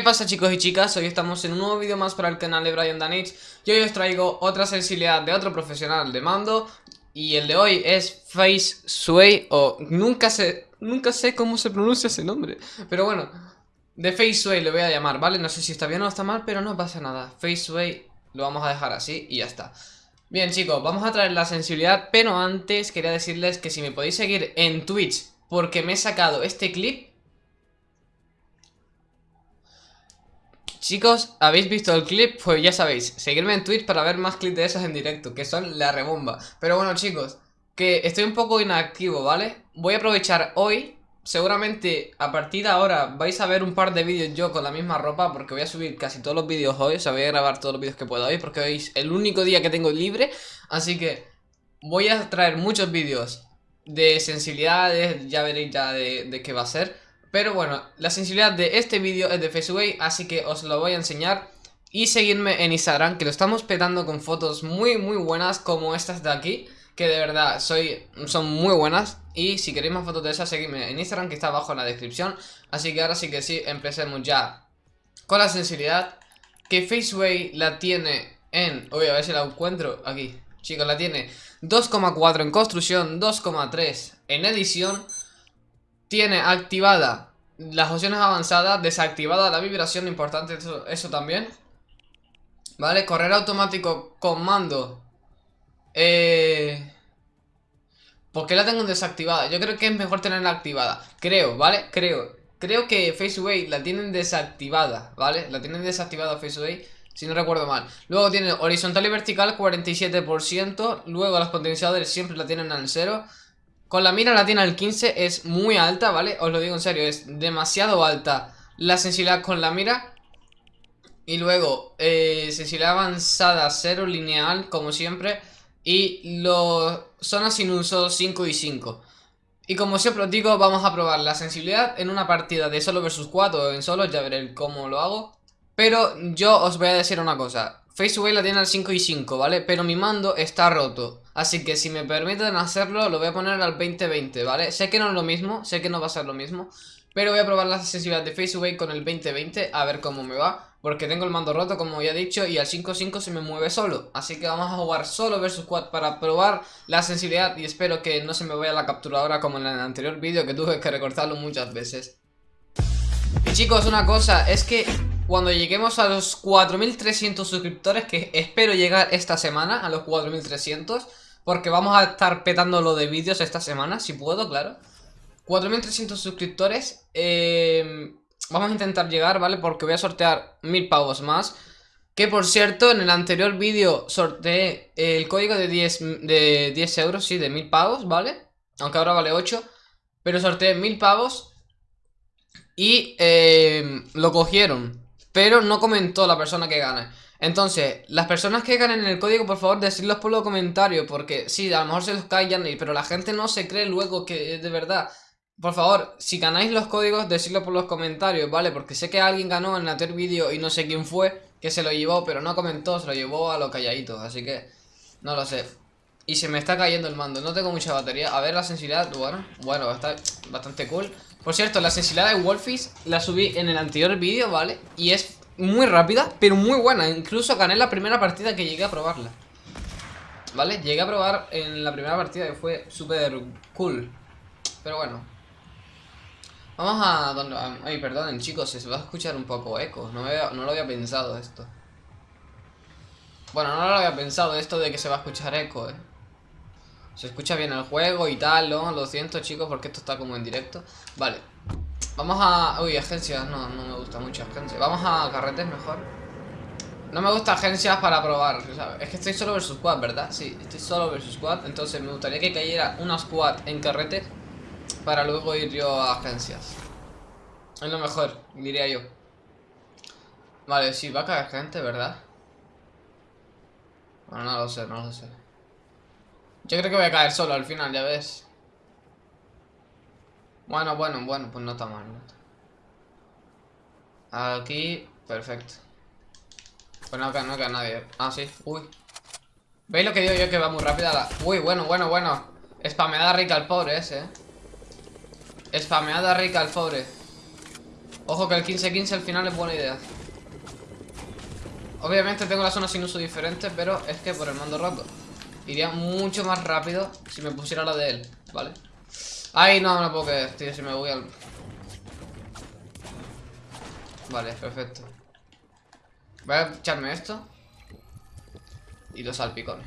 ¿Qué pasa chicos y chicas? Hoy estamos en un nuevo vídeo más para el canal de Brian Danich. Y hoy os traigo otra sensibilidad de otro profesional de mando. Y el de hoy es Face Sway o nunca sé, nunca sé cómo se pronuncia ese nombre. Pero bueno, de Face Sway le voy a llamar, ¿vale? No sé si está bien o está mal, pero no pasa nada. Face Sway lo vamos a dejar así y ya está. Bien chicos, vamos a traer la sensibilidad, pero antes quería decirles que si me podéis seguir en Twitch Porque me he sacado este clip Chicos, ¿habéis visto el clip? Pues ya sabéis, seguirme en Twitch para ver más clips de esos en directo, que son la rebomba. Pero bueno chicos, que estoy un poco inactivo, ¿vale? Voy a aprovechar hoy, seguramente a partir de ahora vais a ver un par de vídeos yo con la misma ropa, porque voy a subir casi todos los vídeos hoy, o sea, voy a grabar todos los vídeos que pueda hoy, porque hoy es el único día que tengo libre, así que voy a traer muchos vídeos de sensibilidades, ya veréis ya de, de qué va a ser. Pero bueno, la sensibilidad de este vídeo es de FaceAway, así que os lo voy a enseñar. Y seguirme en Instagram, que lo estamos petando con fotos muy muy buenas como estas de aquí. Que de verdad soy, son muy buenas. Y si queréis más fotos de esas, seguidme en Instagram, que está abajo en la descripción. Así que ahora sí que sí, empecemos ya con la sensibilidad. Que FaceAway la tiene en... Uy, a ver si la encuentro aquí. Chicos, la tiene 2,4 en construcción, 2,3 en edición tiene activada las opciones avanzadas, desactivada la vibración, importante eso, también. ¿Vale? Correr automático con mando. Eh... ¿Por qué la tengo desactivada? Yo creo que es mejor tenerla activada. Creo, ¿vale? Creo. Creo que FaceAway la tienen desactivada, ¿vale? La tienen desactivada FaceAway, si no recuerdo mal. Luego tiene horizontal y vertical 47%. Luego los potenciadores siempre la tienen al 0. Con la mira la tiene al 15 es muy alta, ¿vale? Os lo digo en serio, es demasiado alta la sensibilidad con la mira. Y luego, eh, sensibilidad avanzada, cero lineal, como siempre. Y los zonas sin uso 5 y 5. Y como siempre os digo, vamos a probar la sensibilidad en una partida de solo versus 4 o en solo, ya veré cómo lo hago. Pero yo os voy a decir una cosa. FaceAway la tiene al 5 y 5, ¿vale? Pero mi mando está roto. Así que si me permiten hacerlo, lo voy a poner al 2020, ¿vale? Sé que no es lo mismo, sé que no va a ser lo mismo Pero voy a probar la sensibilidad de FaceAway con el 2020 a ver cómo me va Porque tengo el mando roto, como ya he dicho, y al 5.5 se me mueve solo Así que vamos a jugar solo versus quad para probar la sensibilidad Y espero que no se me vaya la capturadora como en el anterior vídeo que tuve que recortarlo muchas veces Y chicos, una cosa, es que cuando lleguemos a los 4300 suscriptores, que espero llegar esta semana a los 4300 porque vamos a estar petando lo de vídeos esta semana, si puedo, claro 4.300 suscriptores eh, Vamos a intentar llegar, ¿vale? Porque voy a sortear mil pavos más Que por cierto, en el anterior vídeo sorteé el código de 10, de 10 euros, sí, de mil pavos, ¿vale? Aunque ahora vale 8 Pero sorteé mil pavos Y eh, lo cogieron Pero no comentó la persona que gana entonces, las personas que ganen el código, por favor, decidlos por los comentarios, porque sí, a lo mejor se los callan, pero la gente no se cree luego que de verdad. Por favor, si ganáis los códigos, decidlo por los comentarios, ¿vale? Porque sé que alguien ganó en el anterior vídeo y no sé quién fue que se lo llevó, pero no comentó, se lo llevó a lo calladito, así que no lo sé. Y se me está cayendo el mando, no tengo mucha batería. A ver la sensibilidad, bueno, bueno, está bastante cool. Por cierto, la sensibilidad de Wolfies la subí en el anterior vídeo, ¿vale? Y es muy rápida, pero muy buena. Incluso gané la primera partida que llegué a probarla. ¿Vale? Llegué a probar en la primera partida y fue súper cool. Pero bueno. Vamos a... Donde, ay, perdonen chicos, se va a escuchar un poco eco. No, no lo había pensado esto. Bueno, no lo había pensado esto de que se va a escuchar eco, eh. Se escucha bien el juego y tal, ¿no? Lo siento chicos porque esto está como en directo. Vale. Vamos a... Uy, agencias, no, no me gusta mucho agencias. Vamos a carretes mejor. No me gusta agencias para probar Es que estoy solo versus squad, ¿verdad? Sí, estoy solo versus squad Entonces me gustaría que cayera una squad en carretes Para luego ir yo a agencias. Es lo mejor, diría yo. Vale, sí, va a caer gente, ¿verdad? Bueno, no lo sé, no lo sé. Yo creo que voy a caer solo al final, ya ves bueno, bueno, bueno, pues no está mal. Aquí, perfecto. Pues no, no queda nadie. Ah, sí. Uy. ¿Veis lo que digo yo que va muy rápida la... Uy, bueno, bueno, bueno. Spameada rica al pobre ese, eh. Spameada rica al pobre. Ojo que el 15-15 al final es buena idea. Obviamente tengo la zona sin uso diferente, pero es que por el mando roto. Iría mucho más rápido si me pusiera la de él, ¿vale? Ay, no, no puedo creer, tío, si me voy al... Vale, perfecto. Voy a echarme esto. Y los salpicones.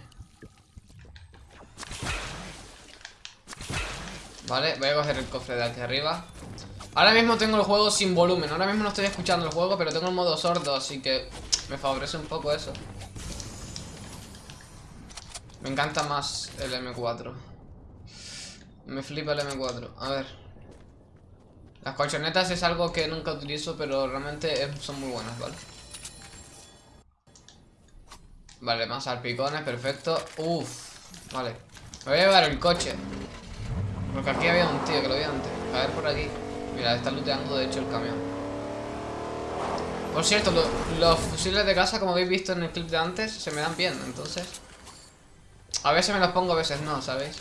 Vale, voy a coger el cofre de aquí arriba. Ahora mismo tengo el juego sin volumen. Ahora mismo no estoy escuchando el juego, pero tengo el modo sordo, así que me favorece un poco eso. Me encanta más el M4. Me flipa el M4. A ver. Las colchonetas es algo que nunca utilizo, pero realmente son muy buenas, ¿vale? Vale, más salpicones, perfecto. Uf, vale. Me voy a llevar el coche. Porque aquí había un tío que lo vi antes. A ver por aquí. Mira, está looteando de hecho el camión. Por cierto, los fusiles de casa, como habéis visto en el clip de antes, se me dan bien, entonces... A veces me los pongo, a veces no, ¿sabéis?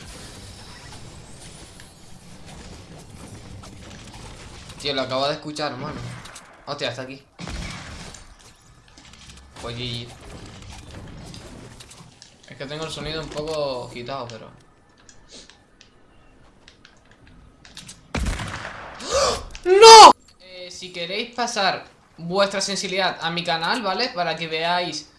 Tío, lo acabo de escuchar, hermano. Hostia, está aquí. Pues GG. Es que tengo el sonido un poco quitado, pero... ¡No! Eh, si queréis pasar vuestra sensibilidad a mi canal, ¿vale? Para que veáis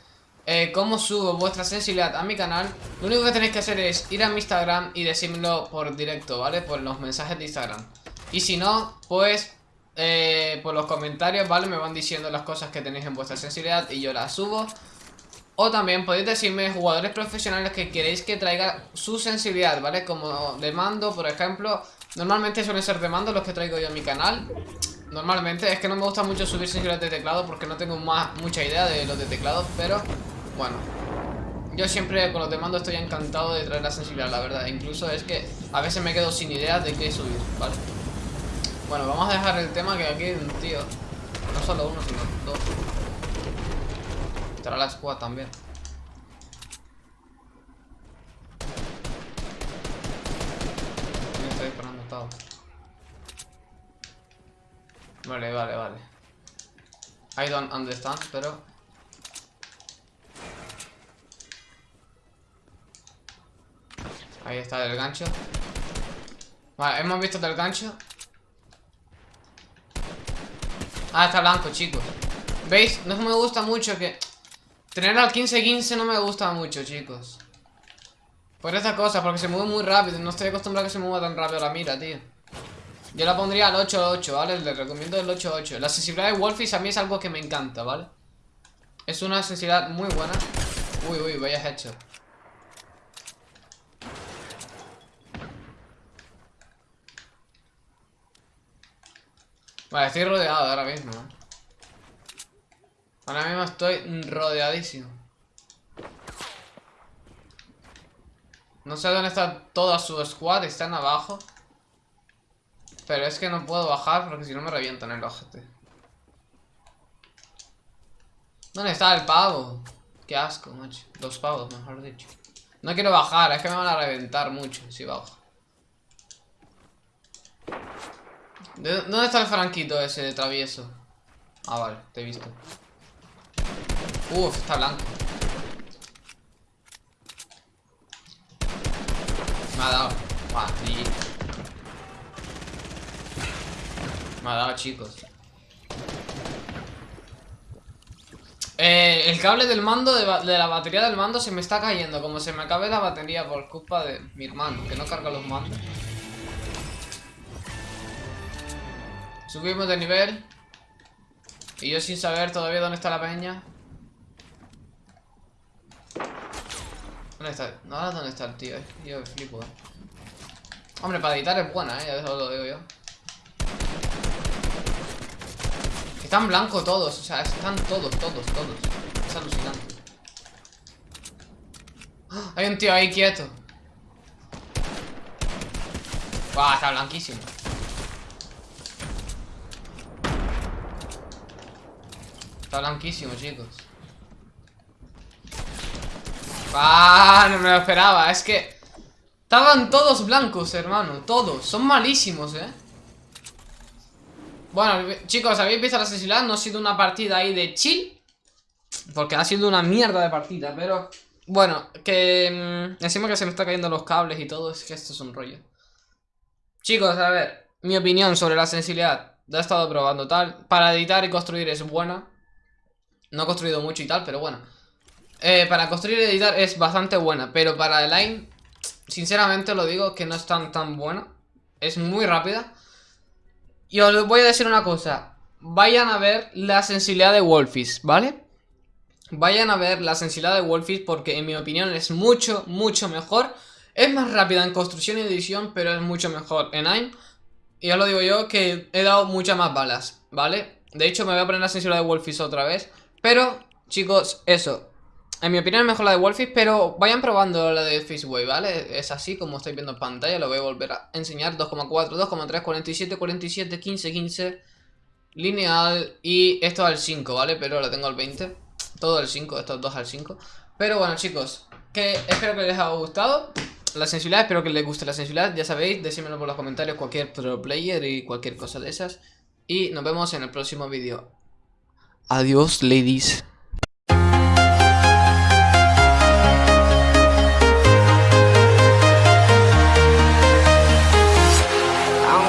eh, cómo subo vuestra sensibilidad a mi canal Lo único que tenéis que hacer es ir a mi Instagram y decírmelo por directo, ¿vale? Por los mensajes de Instagram Y si no, pues eh, por los comentarios, ¿vale? Me van diciendo las cosas que tenéis en vuestra sensibilidad y yo las subo o también podéis decirme jugadores profesionales que queréis que traiga su sensibilidad, ¿vale? Como de mando, por ejemplo Normalmente suelen ser de mando los que traigo yo a mi canal Normalmente, es que no me gusta mucho subir sensibilidad de teclado porque no tengo mucha idea de los de teclado, pero bueno. Yo siempre con los de mando estoy encantado de traer la sensibilidad, la verdad. Incluso es que a veces me quedo sin ideas de qué subir, ¿vale? Bueno, vamos a dejar el tema que aquí hay un tío. No solo uno, sino dos. Estará la squad también. estoy disparando todo. Vale, vale, vale. I don't understand, pero Ahí está el gancho Vale, hemos visto del gancho Ah, está blanco, chicos ¿Veis? No me gusta mucho que Tener al 15-15 no me gusta mucho, chicos. Por esa cosa, porque se mueve muy rápido. No estoy acostumbrado a que se mueva tan rápido la mira, tío. Yo la pondría al 8-8, ¿vale? Le recomiendo el 8-8 La sensibilidad de Wolfies a mí es algo que me encanta, ¿vale? Es una sensibilidad muy buena. Uy, uy, vaya hecho Vale, estoy rodeado ahora mismo. ¿eh? Ahora mismo estoy rodeadísimo. No sé dónde está toda su squad, están abajo. Pero es que no puedo bajar porque si no me revientan el ojete. ¿Dónde está el pavo? Qué asco, macho. Los pavos, mejor dicho. No quiero bajar, es que me van a reventar mucho si bajo. ¿Dónde está el franquito ese de travieso? Ah, vale, te he visto. Uf, está blanco. Me ha dado Me ha dado, chicos. Eh, El cable del mando, de, de, la batería del mando se me está cayendo Como se me acabe la batería por culpa de mi hermano Que no carga los mandos Subimos de nivel. Y yo sin saber todavía dónde está la peña. ¿Dónde está? No, ¿dónde está el tío? Eh. Yo flipo, eh. Hombre, para editar es buena, eh. Ya eso lo digo yo. Están blancos todos, o sea, están todos, todos, todos. Es alucinante. ¡Ah! Hay un tío ahí quieto. Buah, está blanquísimo. Está blanquísimo, chicos. Ah, no me lo esperaba. Es que... Estaban todos blancos, hermano. Todos. Son malísimos, ¿eh? Bueno, chicos, habéis visto la sensibilidad, no ha sido una partida ahí de chill. Porque ha sido una mierda de partida, pero... Bueno, que... Mm, encima que se me está cayendo los cables y todo, es que esto es un rollo. Chicos, a ver, mi opinión sobre la sensibilidad. La he estado probando tal. Para editar y construir es buena. No he construido mucho y tal, pero bueno. Eh, para construir y editar es bastante buena, pero para el line, sinceramente lo digo que no es tan tan buena. Es muy rápida. Y os voy a decir una cosa. Vayan a ver la sensibilidad de Wolfish, ¿vale? Vayan a ver la sensibilidad de Wolfish porque en mi opinión es mucho, mucho mejor. Es más rápida en construcción y edición, pero es mucho mejor en AIM. Y os lo digo yo que he dado muchas más balas, ¿vale? De hecho me voy a poner la sensibilidad de Wolfish otra vez. Pero, chicos, eso. En mi opinión es mejor la de Wolfish, pero vayan probando la de Fishway, ¿vale? Es así como estáis viendo en pantalla, lo voy a volver a enseñar. 2,4, 2,3, 47, 47, 15, 15, lineal y esto al 5, ¿vale? Pero lo tengo al 20, todo al 5, estos dos al 5. Pero bueno, chicos, que espero que les haya gustado la sensibilidad, espero que les guste la sensibilidad, ya sabéis, decídmelo por los comentarios cualquier pro player y cualquier cosa de esas. Y nos vemos en el próximo vídeo. Adiós, ladies.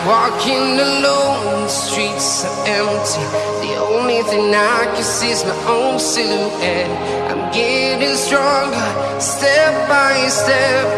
Walking alone, the streets are empty. The only thing I can see is my own silhouette. I'm getting stronger, step by step